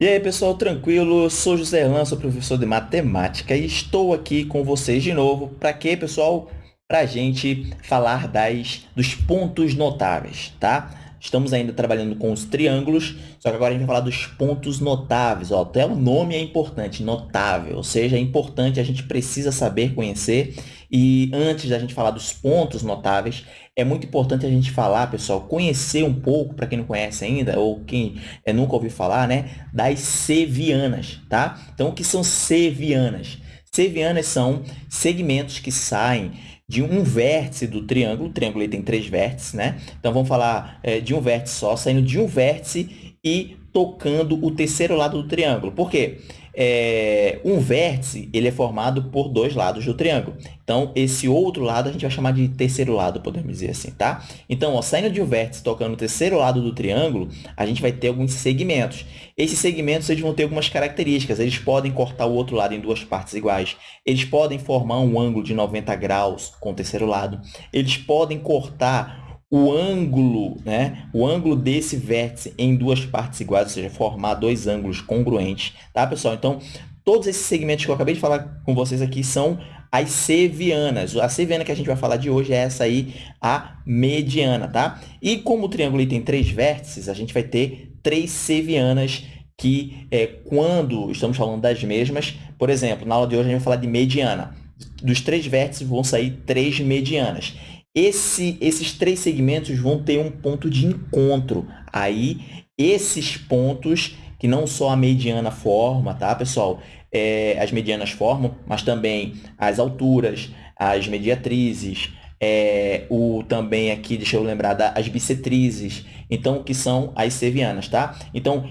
E aí, pessoal, tranquilo? Eu sou José Erlan, sou professor de matemática e estou aqui com vocês de novo. Para quê, pessoal? Para a gente falar das, dos pontos notáveis, tá? Estamos ainda trabalhando com os triângulos, só que agora a gente vai falar dos pontos notáveis. Ó, até o nome é importante, notável, ou seja, é importante, a gente precisa saber conhecer. E antes da gente falar dos pontos notáveis, é muito importante a gente falar, pessoal, conhecer um pouco, para quem não conhece ainda, ou quem é, nunca ouviu falar, né, das sevianas, tá? Então, o que são sevianas? Sevianas são segmentos que saem de um vértice do triângulo, o triângulo tem três vértices, né? Então, vamos falar é, de um vértice só, saindo de um vértice e tocando o terceiro lado do triângulo. Por quê? É, um vértice ele é formado por dois lados do triângulo. Então, esse outro lado a gente vai chamar de terceiro lado, podemos dizer assim, tá? Então, ó, saindo de um vértice tocando o terceiro lado do triângulo, a gente vai ter alguns segmentos. Esses segmentos eles vão ter algumas características. Eles podem cortar o outro lado em duas partes iguais. Eles podem formar um ângulo de 90 graus com o terceiro lado. Eles podem cortar o ângulo, né? O ângulo desse vértice em duas partes iguais, ou seja, formar dois ângulos congruentes, tá, pessoal? Então, todos esses segmentos que eu acabei de falar com vocês aqui são as sevianas. A seviana que a gente vai falar de hoje é essa aí, a mediana, tá? E como o triângulo tem três vértices, a gente vai ter três sevianas que, é, quando estamos falando das mesmas, por exemplo, na aula de hoje a gente vai falar de mediana. Dos três vértices vão sair três medianas. Esse, esses três segmentos vão ter um ponto de encontro. Aí, esses pontos, que não só a mediana forma, tá, pessoal? É, as medianas formam, mas também as alturas, as mediatrizes, é, o também aqui, deixa eu lembrar, da, as bissetrizes, então, que são as sevianas, tá? Então,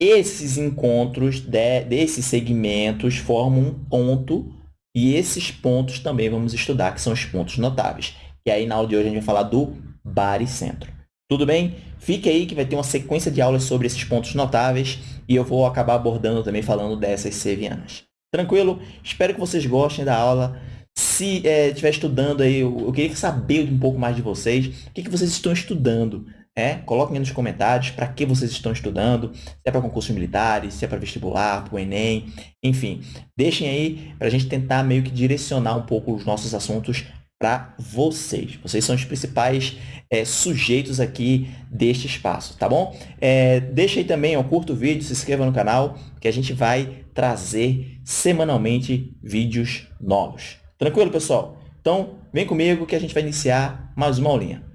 esses encontros de, desses segmentos formam um ponto e esses pontos também vamos estudar, que são os pontos notáveis. E aí, na aula de hoje, a gente vai falar do baricentro. Tudo bem? Fique aí que vai ter uma sequência de aulas sobre esses pontos notáveis e eu vou acabar abordando também falando dessas sevianas. Tranquilo? Espero que vocês gostem da aula. Se é, estiver estudando aí, eu, eu, queria saber um pouco mais de vocês. O que, que vocês estão estudando? É? Coloquem aí nos comentários para que vocês estão estudando, se é para concursos militares, se é para vestibular, para o Enem, enfim. Deixem aí para a gente tentar meio que direcionar um pouco os nossos assuntos para vocês. Vocês são os principais é, sujeitos aqui deste espaço, tá bom? É, deixa aí também, ó, curta o vídeo, se inscreva no canal, que a gente vai trazer semanalmente vídeos novos. Tranquilo, pessoal? Então, vem comigo que a gente vai iniciar mais uma aulinha.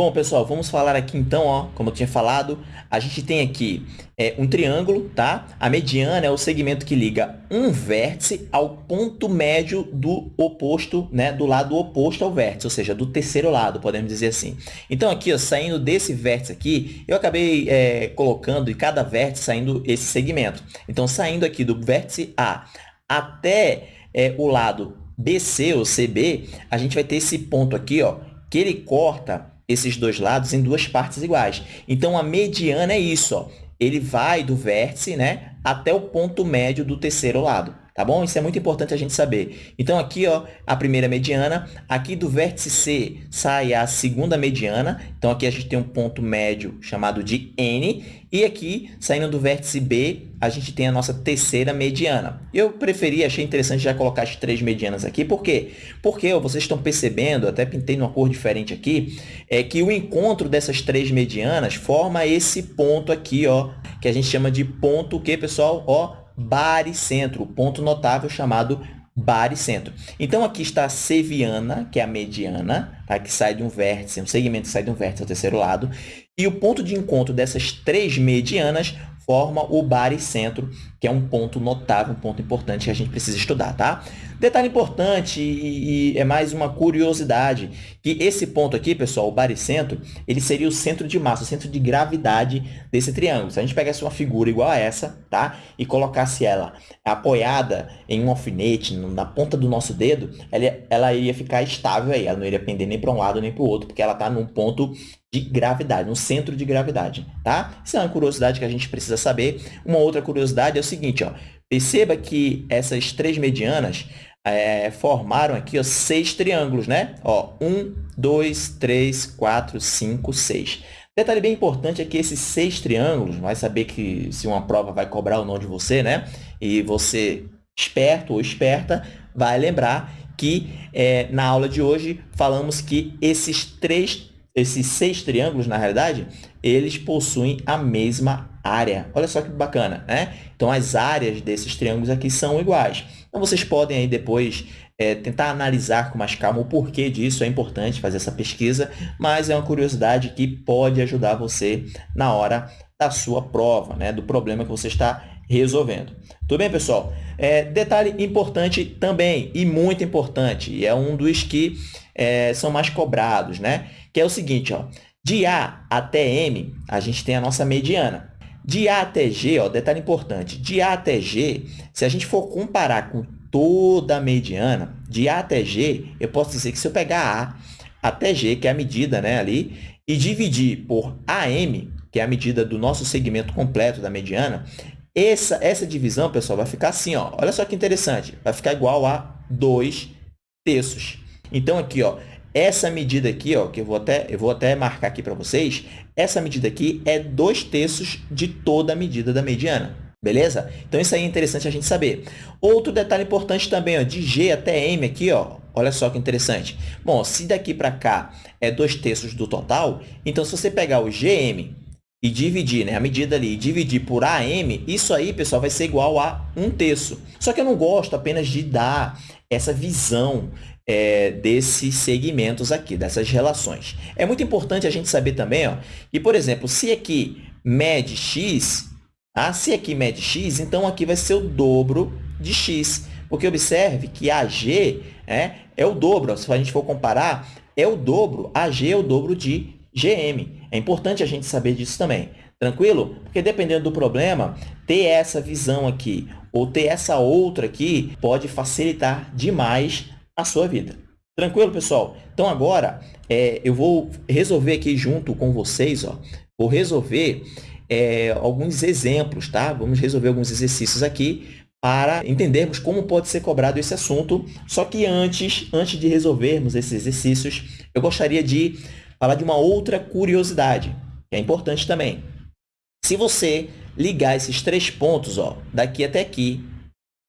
Bom, pessoal, vamos falar aqui então, ó, como eu tinha falado, a gente tem aqui é, um triângulo, tá? A mediana é o segmento que liga um vértice ao ponto médio do oposto, né? Do lado oposto ao vértice, ou seja, do terceiro lado, podemos dizer assim. Então, aqui, ó, saindo desse vértice aqui, eu acabei é, colocando em cada vértice saindo esse segmento. Então, saindo aqui do vértice A até é, o lado BC ou CB, a gente vai ter esse ponto aqui, ó, que ele corta esses dois lados em duas partes iguais. Então, a mediana é isso. Ó. Ele vai do vértice né, até o ponto médio do terceiro lado. Tá bom? Isso é muito importante a gente saber. Então, aqui, ó, a primeira mediana. Aqui do vértice C sai a segunda mediana. Então, aqui a gente tem um ponto médio chamado de N. E aqui, saindo do vértice B, a gente tem a nossa terceira mediana. Eu preferi, achei interessante já colocar as três medianas aqui. Por quê? Porque ó, vocês estão percebendo, até pintei numa cor diferente aqui, é que o encontro dessas três medianas forma esse ponto aqui, ó, que a gente chama de ponto o quê, pessoal? Ó, baricentro, ponto notável chamado baricentro. Então, aqui está a seviana, que é a mediana, tá? que sai de um vértice, um segmento que sai de um vértice ao terceiro lado, e o ponto de encontro dessas três medianas forma o baricentro, que é um ponto notável, um ponto importante que a gente precisa estudar, tá? Detalhe importante e, e, é mais uma curiosidade, que esse ponto aqui, pessoal, o baricentro, ele seria o centro de massa, o centro de gravidade desse triângulo. Se a gente pegasse uma figura igual a essa, tá? E colocasse ela apoiada em um alfinete, na ponta do nosso dedo, ela, ela iria ficar estável aí, ela não iria pender nem para um lado nem para o outro, porque ela está num ponto de gravidade, no centro de gravidade, tá? Isso é uma curiosidade que a gente precisa saber. Uma outra curiosidade é o seguinte, ó. Perceba que essas três medianas é, formaram aqui ó, seis triângulos, né? Ó, um, 2, 3, 4, 5, 6. Detalhe bem importante é que esses seis triângulos, vai saber que se uma prova vai cobrar ou não de você, né? E você, esperto ou esperta, vai lembrar que é, na aula de hoje falamos que esses três, esses seis triângulos, na realidade, eles possuem a mesma área. Olha só que bacana, né? Então, as áreas desses triângulos aqui são iguais. Então, vocês podem aí depois é, tentar analisar com mais calma o porquê disso, é importante fazer essa pesquisa, mas é uma curiosidade que pode ajudar você na hora da sua prova, né, do problema que você está resolvendo. Tudo bem, pessoal? É, detalhe importante também, e muito importante, e é um dos que é, são mais cobrados, né? que é o seguinte, ó, de A até M, a gente tem a nossa mediana. De A até G, ó, detalhe importante, de A até G, se a gente for comparar com toda a mediana, de A até G, eu posso dizer que se eu pegar A até G, que é a medida né, ali, e dividir por AM, que é a medida do nosso segmento completo da mediana, essa, essa divisão, pessoal, vai ficar assim. Ó. Olha só que interessante. Vai ficar igual a 2 terços. Então, aqui, ó, essa medida aqui, ó, que eu vou até, eu vou até marcar aqui para vocês, essa medida aqui é 2 terços de toda a medida da mediana. Beleza? Então, isso aí é interessante a gente saber. Outro detalhe importante também, ó, de G até M aqui, ó, olha só que interessante. Bom, se daqui para cá é 2 terços do total, então, se você pegar o GM e dividir, né, a medida ali, e dividir por AM, isso aí, pessoal, vai ser igual a 1 terço. Só que eu não gosto apenas de dar essa visão é, desses segmentos aqui, dessas relações. É muito importante a gente saber também ó, que, por exemplo, se aqui mede x, ah, se aqui mede x, então aqui vai ser o dobro de x. Porque observe que AG é, é o dobro, se a gente for comparar, é o dobro, AG é o dobro de GM. É importante a gente saber disso também. Tranquilo? Porque dependendo do problema, ter essa visão aqui ou ter essa outra aqui pode facilitar demais a sua vida. Tranquilo, pessoal? Então, agora, é, eu vou resolver aqui junto com vocês, ó, vou resolver é, alguns exemplos, tá? Vamos resolver alguns exercícios aqui para entendermos como pode ser cobrado esse assunto. Só que antes, antes de resolvermos esses exercícios, eu gostaria de falar de uma outra curiosidade, que é importante também. Se você ligar esses três pontos, ó, daqui até aqui,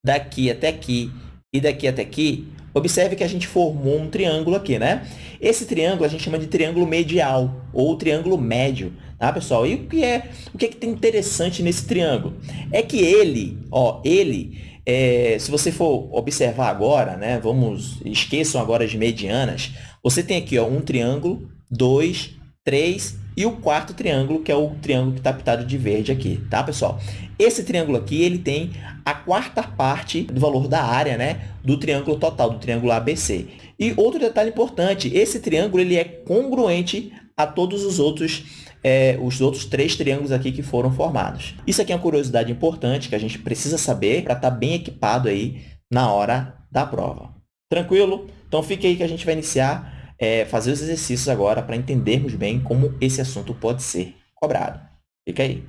daqui até aqui e daqui até aqui, observe que a gente formou um triângulo aqui, né? Esse triângulo a gente chama de triângulo medial ou triângulo médio, tá, pessoal? E o que é o que, é que tem interessante nesse triângulo? É que ele, ó, ele, é, se você for observar agora, né? Vamos, esqueçam agora as medianas. Você tem aqui, ó, um triângulo, dois, três e o quarto triângulo, que é o triângulo que está pintado de verde aqui, tá, pessoal? Esse triângulo aqui, ele tem a quarta parte do valor da área, né, do triângulo total, do triângulo ABC. E outro detalhe importante, esse triângulo ele é congruente a todos os outros, é, os outros três triângulos aqui que foram formados. Isso aqui é uma curiosidade importante que a gente precisa saber para estar tá bem equipado aí na hora da prova. Tranquilo? Então, fique aí que a gente vai iniciar é, fazer os exercícios agora para entendermos bem como esse assunto pode ser cobrado. Fica aí.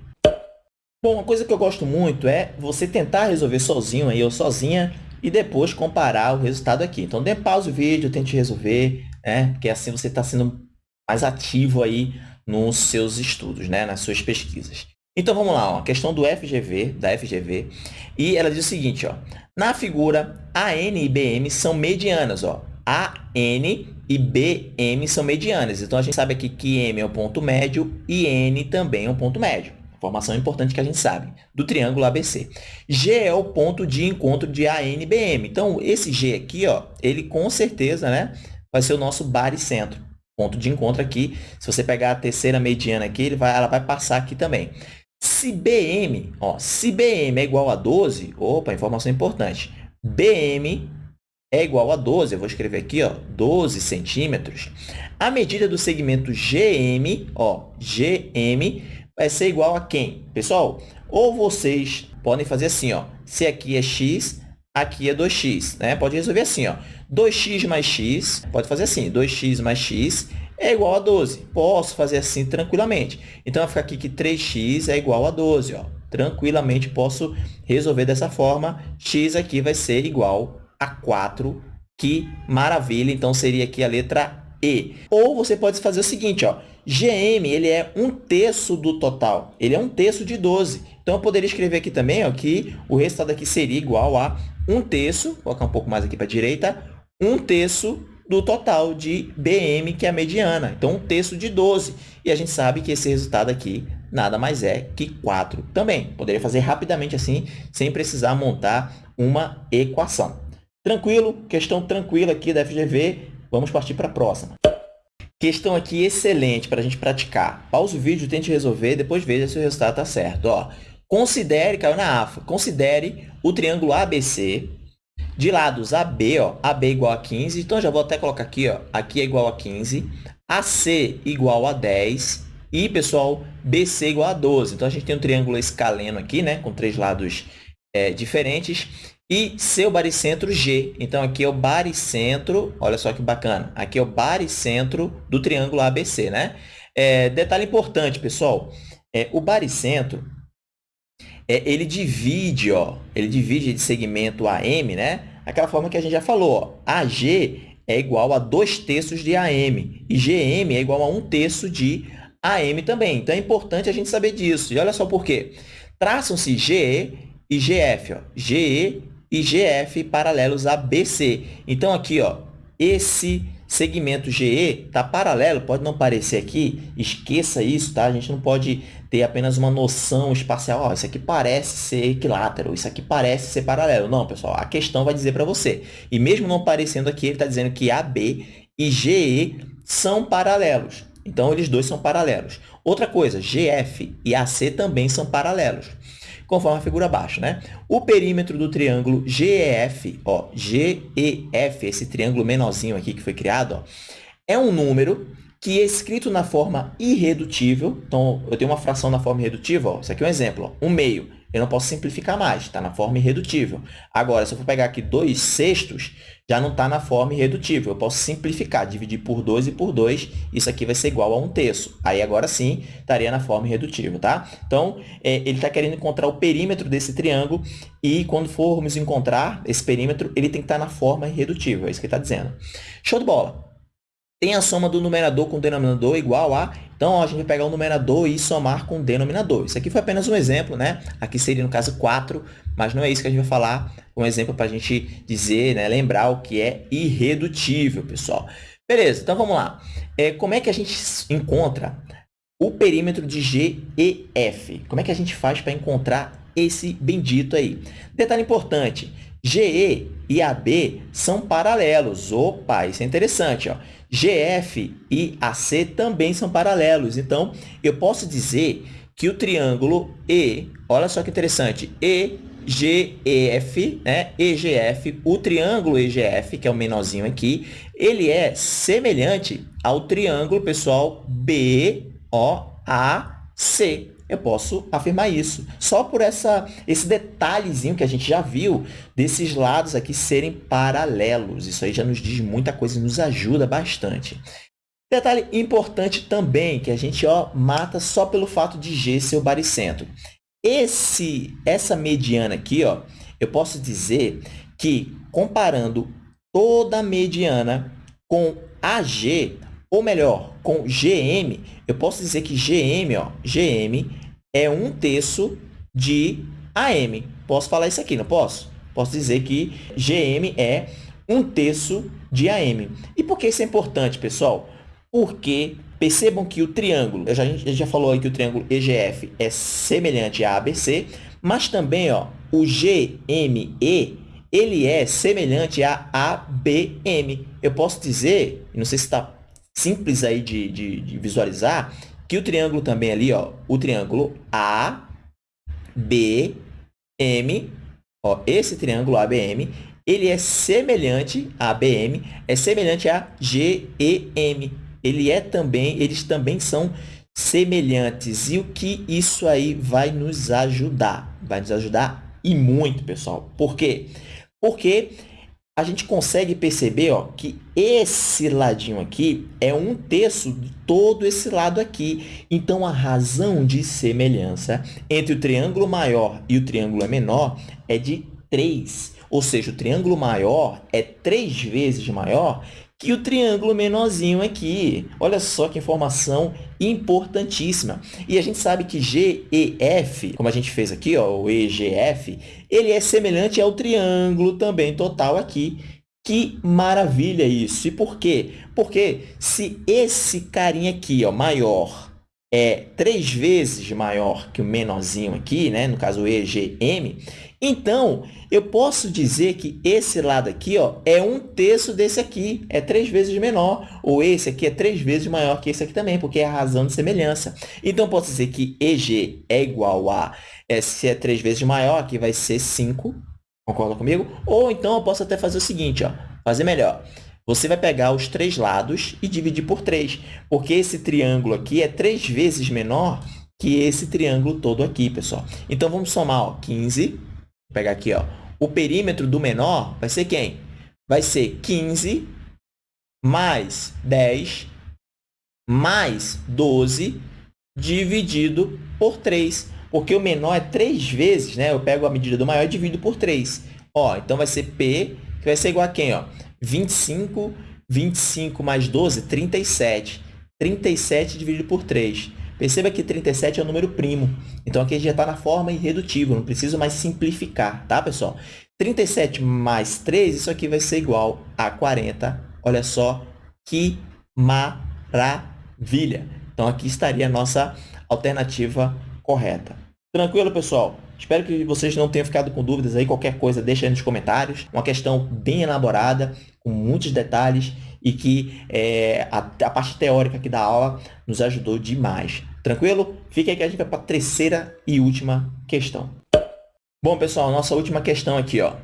Bom, uma coisa que eu gosto muito é você tentar resolver sozinho aí, ou sozinha e depois comparar o resultado aqui. Então, dê pausa o vídeo, tente resolver, né? porque assim você está sendo mais ativo aí nos seus estudos, né? nas suas pesquisas. Então, vamos lá, ó, a questão do FGV, da FGV, e ela diz o seguinte, ó, na figura, AN e BM são medianas, ó, AN e BM são medianas. Então, a gente sabe aqui que M é o ponto médio e N também é um ponto médio. Informação importante que a gente sabe, do triângulo ABC. G é o ponto de encontro de AN e BM. Então, esse G aqui, ó, ele com certeza né, vai ser o nosso baricentro. Ponto de encontro aqui. Se você pegar a terceira mediana aqui, ele vai, ela vai passar aqui também. Se BM, ó, se BM é igual a 12, opa, informação importante. BM é igual a 12, eu vou escrever aqui, ó, 12 centímetros, a medida do segmento GM, ó, GM, vai ser igual a quem? Pessoal, ou vocês podem fazer assim, ó, se aqui é x, aqui é 2x, né? Pode resolver assim, ó, 2x mais x, pode fazer assim, 2x mais x é igual a 12. Posso fazer assim tranquilamente. Então, vai ficar aqui que 3x é igual a 12, ó. Tranquilamente posso resolver dessa forma. x aqui vai ser igual a 4. Que maravilha! Então, seria aqui a letra E. Ou você pode fazer o seguinte, ó, GM ele é um terço do total, ele é um terço de 12. Então, eu poderia escrever aqui também ó, que o resultado aqui seria igual a um terço, vou colocar um pouco mais aqui para a direita, um terço do total de BM, que é a mediana. Então, um terço de 12. E a gente sabe que esse resultado aqui nada mais é que 4 também. Poderia fazer rapidamente assim, sem precisar montar uma equação. Tranquilo? Questão tranquila aqui da FGV. Vamos partir para a próxima. Questão aqui excelente para a gente praticar. Pausa o vídeo, tente resolver, depois veja se o resultado está certo. Ó, considere, caiu na AFA, considere o triângulo ABC de lados AB, ó, AB igual a 15. Então, já vou até colocar aqui, ó, aqui é igual a 15. AC igual a 10. E, pessoal, BC igual a 12. Então, a gente tem um triângulo escaleno aqui, né, com três lados é, diferentes. E seu baricentro G. Então, aqui é o baricentro, olha só que bacana. Aqui é o baricentro do triângulo ABC, né? É, detalhe importante, pessoal. É, o baricentro, é, ele divide, ó, ele divide de segmento AM, né? Aquela forma que a gente já falou, ó, AG é igual a 2 terços de AM e GM é igual a 1 terço de AM também. Então, é importante a gente saber disso. E olha só por quê. Traçam-se GE e GF. Ó. GE e GF paralelos a BC. Então, aqui, ó, esse segmento GE está paralelo, pode não parecer aqui, esqueça isso, tá? A gente não pode ter apenas uma noção espacial, ó, isso aqui parece ser equilátero, isso aqui parece ser paralelo. Não, pessoal, a questão vai dizer para você. E mesmo não parecendo aqui, ele está dizendo que AB e GE são paralelos. Então, eles dois são paralelos. Outra coisa, GF e AC também são paralelos conforme a figura abaixo. Né? O perímetro do triângulo GEF, ó, GEF, esse triângulo menorzinho aqui que foi criado, ó, é um número que é escrito na forma irredutível. Então, eu tenho uma fração na forma irredutível. Ó, isso aqui é um exemplo. Ó, um meio. Eu não posso simplificar mais, está na forma irredutível. Agora, se eu for pegar aqui 2 sextos, já não está na forma irredutível. Eu posso simplificar, dividir por 2 e por 2, isso aqui vai ser igual a 1 um terço. Aí, agora sim, estaria na forma irredutível, tá? Então, é, ele está querendo encontrar o perímetro desse triângulo e, quando formos encontrar esse perímetro, ele tem que estar tá na forma irredutível. É isso que ele está dizendo. Show de bola! Tem a soma do numerador com o denominador igual a... Então, ó, a gente vai pegar o numerador e somar com o denominador. Isso aqui foi apenas um exemplo, né? Aqui seria, no caso, 4, mas não é isso que a gente vai falar. Um exemplo para a gente dizer, né? lembrar o que é irredutível, pessoal. Beleza, então vamos lá. É, como é que a gente encontra o perímetro de G e F? Como é que a gente faz para encontrar esse bendito aí? Detalhe importante, GE e AB são paralelos. Opa, isso é interessante. Ó. GF e AC também são paralelos. Então, eu posso dizer que o triângulo E, olha só que interessante, EGF, né? EGF, o triângulo EGF, que é o menorzinho aqui, ele é semelhante ao triângulo, pessoal, BOAC eu posso afirmar isso. Só por essa, esse detalhezinho que a gente já viu desses lados aqui serem paralelos. Isso aí já nos diz muita coisa e nos ajuda bastante. Detalhe importante também, que a gente ó, mata só pelo fato de G ser o baricentro. Esse, essa mediana aqui, ó, eu posso dizer que, comparando toda a mediana com AG, ou melhor, com GM, eu posso dizer que GM, ó, GM é um terço de AM. Posso falar isso aqui, não posso? Posso dizer que GM é um terço de AM. E por que isso é importante, pessoal? Porque percebam que o triângulo, a gente já falou aí que o triângulo EGF é semelhante a ABC, mas também ó, o GME ele é semelhante a ABM. Eu posso dizer, não sei se está simples aí de, de, de visualizar, que o triângulo também ali, ó, o triângulo A, B, M, ó, esse triângulo ABM, ele é semelhante a ABM, é semelhante a GEM. Ele é também, eles também são semelhantes. E o que isso aí vai nos ajudar? Vai nos ajudar e muito, pessoal. Por quê? Porque a gente consegue perceber ó, que esse ladinho aqui é um terço de todo esse lado aqui. Então, a razão de semelhança entre o triângulo maior e o triângulo menor é de 3. Ou seja, o triângulo maior é três vezes maior que o triângulo menorzinho aqui. Olha só que informação importantíssima. E a gente sabe que GEF, como a gente fez aqui, ó, o EGF, ele é semelhante ao triângulo também total aqui. Que maravilha isso! E por quê? Porque se esse carinha aqui, ó, maior, é três vezes maior que o menorzinho aqui, né? no caso EGM, então, eu posso dizer que esse lado aqui ó, é um terço desse aqui, é três vezes menor, ou esse aqui é três vezes maior que esse aqui também, porque é a razão de semelhança. Então, posso dizer que EG é igual a, é, se é três vezes maior, aqui vai ser 5, concorda comigo? Ou então, eu posso até fazer o seguinte, ó, fazer melhor. Você vai pegar os três lados e dividir por 3, porque esse triângulo aqui é três vezes menor que esse triângulo todo aqui, pessoal. Então, vamos somar ó, 15, vou pegar aqui, ó, o perímetro do menor vai ser quem? Vai ser 15 mais 10 mais 12 dividido por 3, porque o menor é 3 vezes, né? Eu pego a medida do maior e divido por 3. Ó, então, vai ser P, que vai ser igual a quem? Ó? 25, 25 mais 12, 37. 37 dividido por 3. Perceba que 37 é o número primo. Então, aqui já está na forma irredutível, não preciso mais simplificar, tá, pessoal? 37 mais 3, isso aqui vai ser igual a 40. Olha só que maravilha! Então, aqui estaria a nossa alternativa correta. Tranquilo, pessoal? Espero que vocês não tenham ficado com dúvidas aí. Qualquer coisa, deixa aí nos comentários. Uma questão bem elaborada, com muitos detalhes e que é, a, a, parte teórica aqui da aula nos ajudou demais. Tranquilo? Fique aí que a gente vai para a terceira e última questão. Bom, pessoal, nossa última questão aqui. Ó.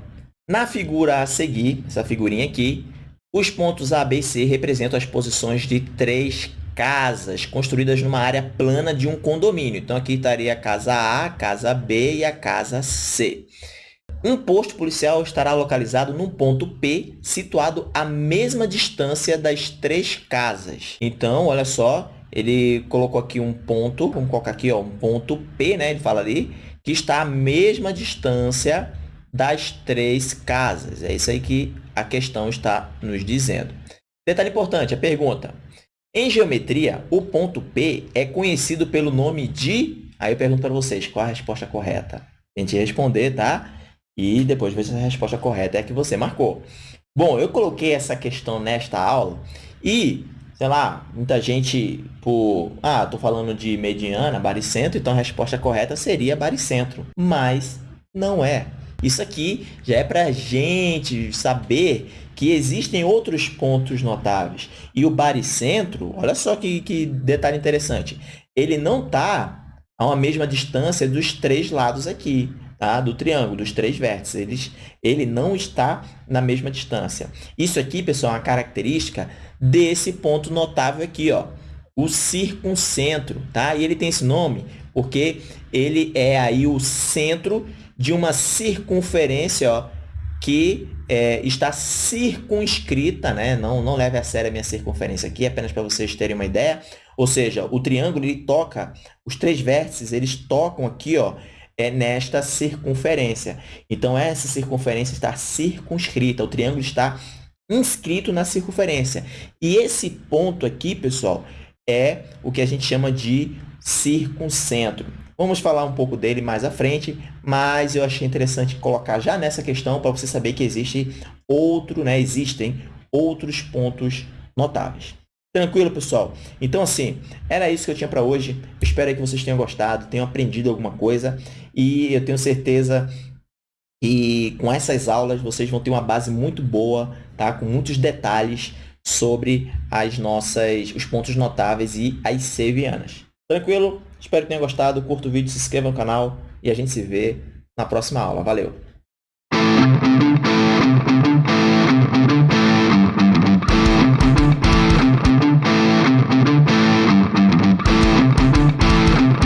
Na figura a seguir, essa figurinha aqui, os pontos A, B e C representam as posições de três casas construídas numa área plana de um condomínio. Então, aqui estaria a casa A, a casa B e a casa C. Um posto policial estará localizado num ponto P, situado à mesma distância das três casas. Então, olha só, ele colocou aqui um ponto, vamos colocar aqui ó, um ponto P, né? ele fala ali, que está à mesma distância das três casas. É isso aí que a questão está nos dizendo. Detalhe importante, a pergunta. Em geometria, o ponto P é conhecido pelo nome de... Aí eu pergunto para vocês, qual a resposta correta? Gente responder, tá? E depois ver se a resposta correta é a que você marcou. Bom, eu coloquei essa questão nesta aula e, sei lá, muita gente por... Ah, estou falando de mediana, baricentro, então a resposta correta seria baricentro. Mas não é. Isso aqui já é para a gente saber que existem outros pontos notáveis. E o baricentro, olha só que, que detalhe interessante, ele não está a uma mesma distância dos três lados aqui, tá? do triângulo, dos três vértices. Eles, ele não está na mesma distância. Isso aqui, pessoal, é uma característica desse ponto notável aqui, ó, o circuncentro. Tá? E ele tem esse nome porque ele é aí o centro de uma circunferência ó, que é, está circunscrita, né? não, não leve a sério a minha circunferência aqui, apenas para vocês terem uma ideia. Ou seja, o triângulo ele toca, os três vértices, eles tocam aqui ó, é nesta circunferência. Então, essa circunferência está circunscrita, o triângulo está inscrito na circunferência. E esse ponto aqui, pessoal, é o que a gente chama de circuncentro. Vamos falar um pouco dele mais à frente, mas eu achei interessante colocar já nessa questão para você saber que existe outro, né, existem outros pontos notáveis. Tranquilo, pessoal? Então, assim, era isso que eu tinha para hoje. Espero que vocês tenham gostado, tenham aprendido alguma coisa e eu tenho certeza que com essas aulas vocês vão ter uma base muito boa, tá? com muitos detalhes sobre as nossas, os pontos notáveis e as sevianas. Tranquilo? Espero que tenha gostado. Curta o vídeo, se inscreva no canal e a gente se vê na próxima aula. Valeu!